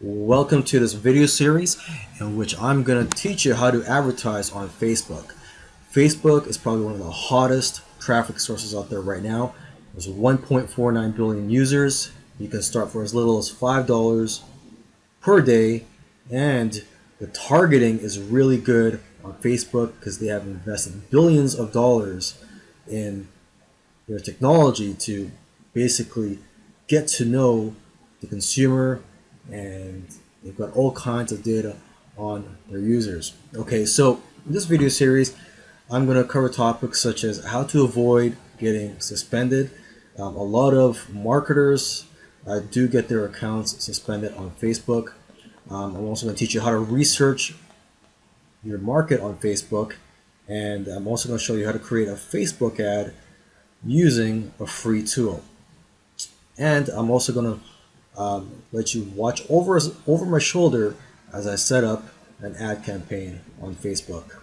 Welcome to this video series in which I'm going to teach you how to advertise on Facebook. Facebook is probably one of the hottest traffic sources out there right now. There's 1.49 billion users. You can start for as little as $5 per day and the targeting is really good on Facebook because they have invested billions of dollars in their technology to basically get to know the consumer and they've got all kinds of data on their users. Okay, so in this video series, I'm going to cover topics such as how to avoid getting suspended. Um, a lot of marketers uh, do get their accounts suspended on Facebook. Um, I'm also going to teach you how to research your market on Facebook. And I'm also going to show you how to create a Facebook ad using a free tool. And I'm also going to um, let you watch over, over my shoulder as I set up an ad campaign on Facebook.